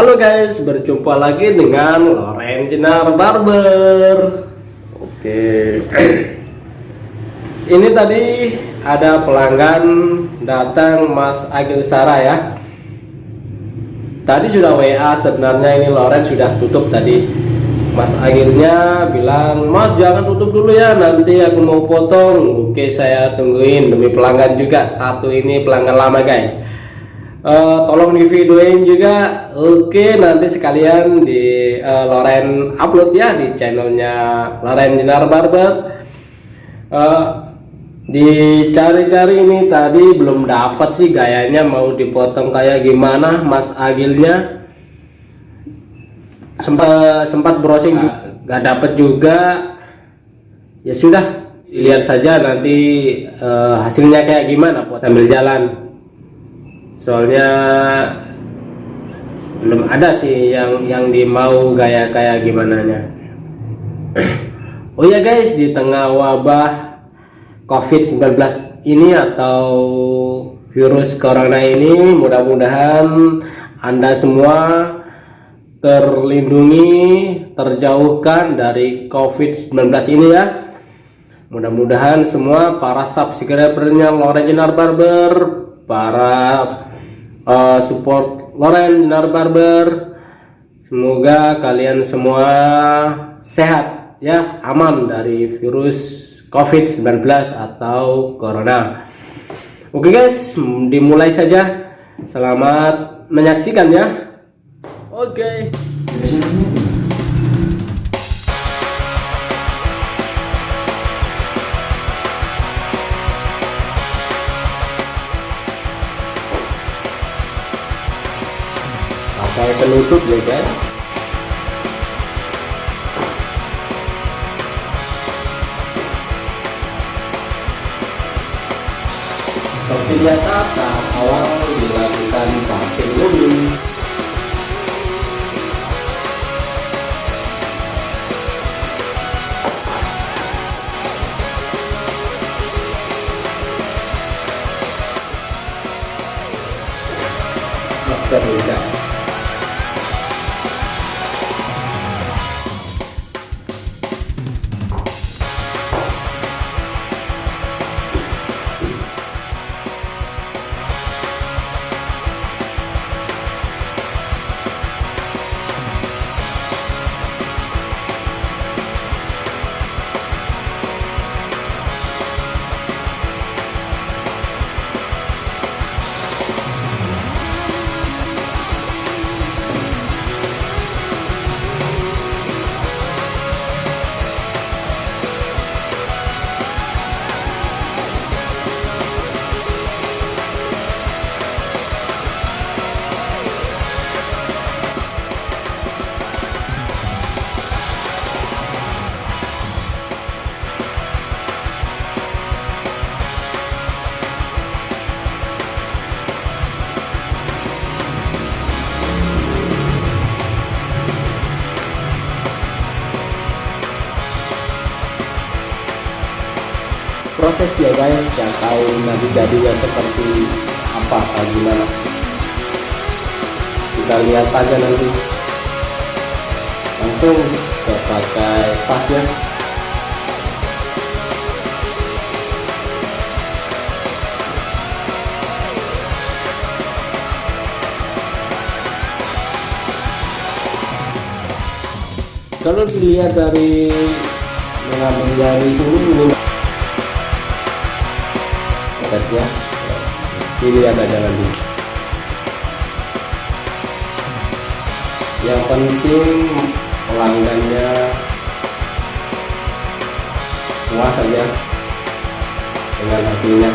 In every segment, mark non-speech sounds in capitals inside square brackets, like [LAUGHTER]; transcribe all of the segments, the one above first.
Halo guys, berjumpa lagi dengan Loren Jenar Barber. Oke. [CLEARS THROAT] Ini tadi ada pelanggan datang Mas Agil Sara ya. Tadi sudah WA sebenarnya ini Loren sudah tutup tadi. Mas Agilnya bilang, "Mas jangan tutup dulu ya, nanti aku mau potong." Oke, saya tungguin demi pelanggan juga. Satu ini pelanggan lama guys uh, tolong di videoin juga. Oke nanti sekalian di uh, Loren upload ya di channelnya Loren Dinar Barber. Uh, dicari-cari ini tadi belum dapat sih gayanya mau dipotong kayak gimana Mas Agilnya. Sempat sempat browsing nggak dapet juga. Ya sudah lihat saja nanti uh, hasilnya kayak gimana buat ambil jalan soalnya belum ada sih yang yang dimau gaya kayak gimana nya. Oh ya guys di tengah wabah covid-19 ini atau virus corona ini mudah-mudahan anda semua terlindungi terjauhkan dari covid-19 ini ya. Mudah-mudahan semua para subscribernya Loren Jenar Barber para uh, support Loren Dinar Barber. Semoga kalian semua sehat ya aman dari virus COVID-19 atau Corona. Oke guys dimulai saja. Selamat menyaksikan ya. Oke. Pakai penutup ya guys. Seperti biasa tahap awal dilakukan pakai dulu masker juga proses ya guys yang tahu nanti jadinya seperti apa atau gimana? Kita lihat aja nanti. Langsung kita pakai pas ya. Kalau dilihat dari mengambil dari sini ya. Pilih ada jalan di yang penting pelanggannya puas saja dengan hasilnya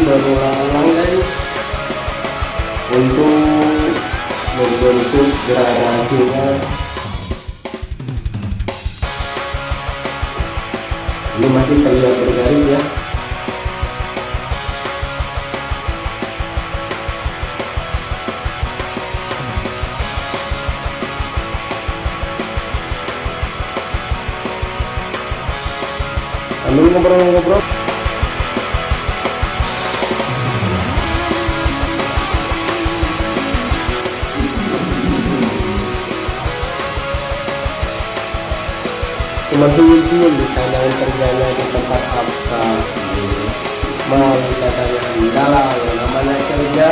berulang-ulang guys untuk membentuk gradasinya ini masih terlihat bergaris ya. Lalu ngobrol-ngobrol. Senyum-senyum di tangan kerjanya di tempat apa mau katanya lah yang namanya kerja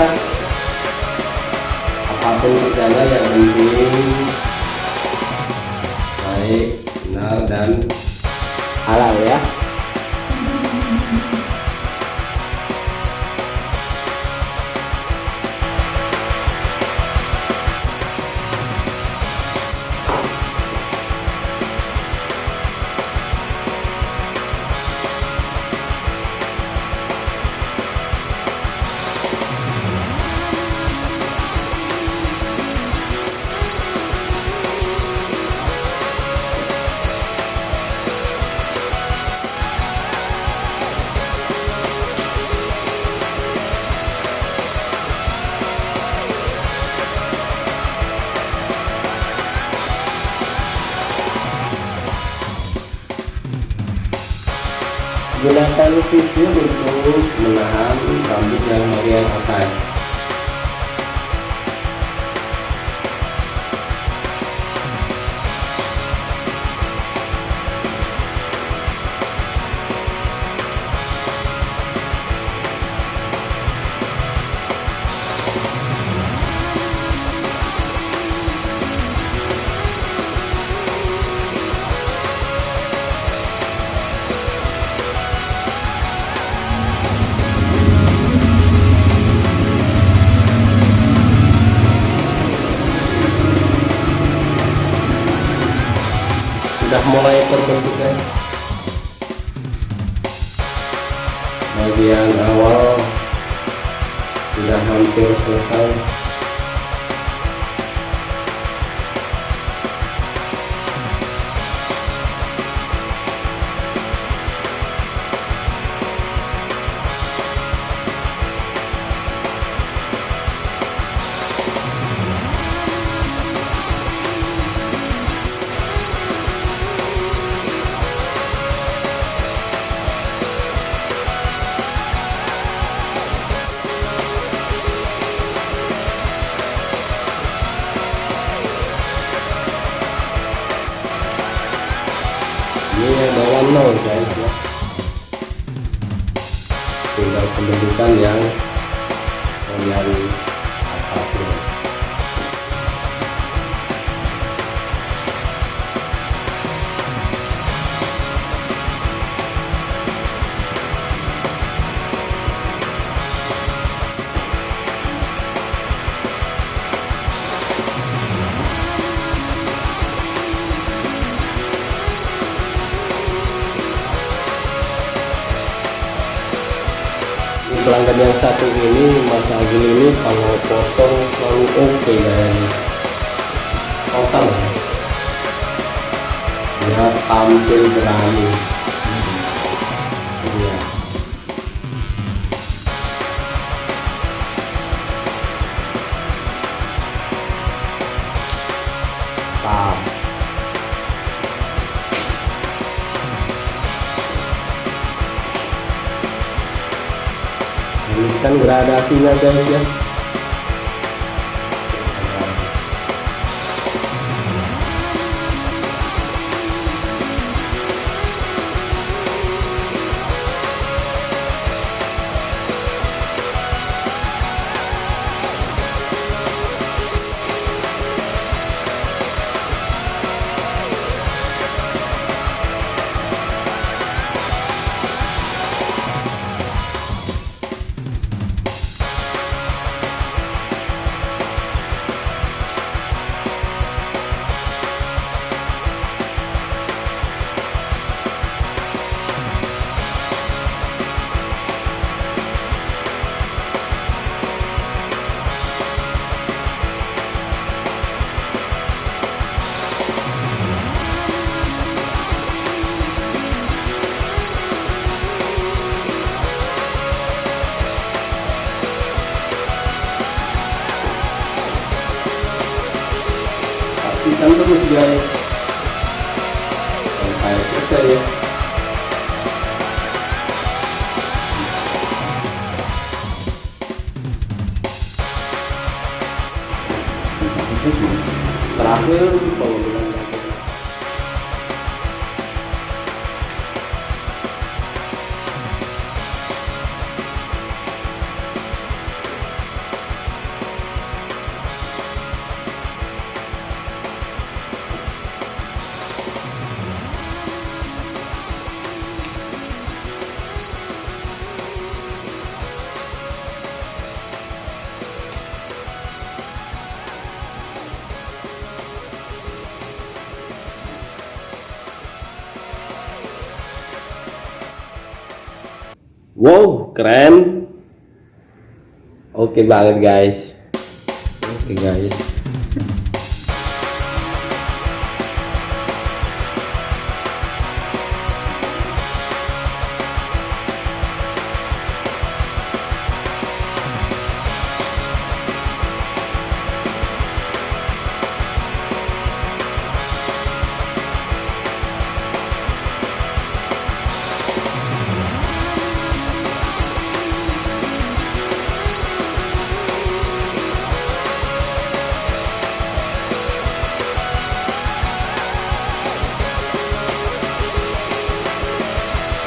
apa pun kerjanya yang penting gunakan sisir untuk menahan rambut yang bagian atas mulai terbentuk ya bagian awal sudah hampir selesai yang bawah nol guys ya. Tinggal pembentukan yang bagian pelanggan yang satu ini Mas Agil ini kalau potong selalu oke okay, dan total. Dia tampil berani ini kan gradasinya guys ya guys. Então, é isso sério. Pra ver. Wow, keren. Oke banget, guys. Oke, guys.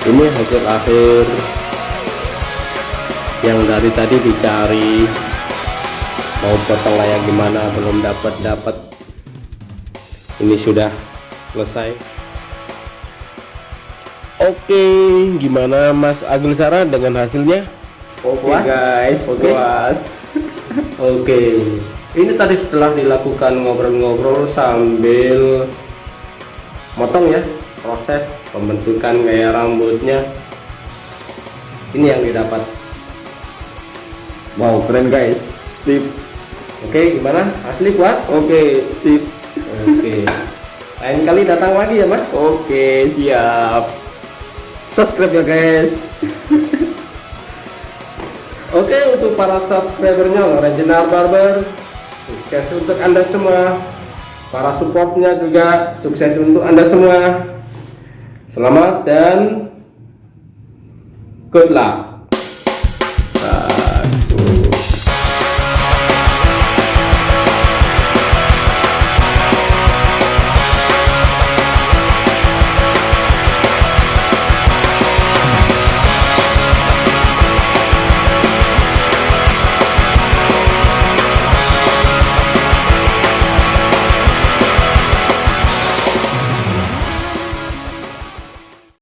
Ini hasil akhir yang dari tadi dicari mau potong layak gimana belum dapat dapat ini sudah selesai Oke gimana Mas Agil Sara dengan hasilnya Oke Puas? guys, Oke. puas. [LAUGHS] Oke, ini tadi setelah dilakukan ngobrol-ngobrol sambil motong ya, proses pembentukan gaya rambutnya. Ini yang didapat. Wow, keren guys. Sip. Oke, gimana? Asli puas? Oke, sip. Oke. Lain kali datang lagi ya, Mas. Oke, siap. Subscribe ya guys. [LAUGHS] Oke, untuk para subscribernya Regional Barber, sukses untuk Anda semua. Para supportnya juga sukses untuk Anda semua. Selamat dan good luck.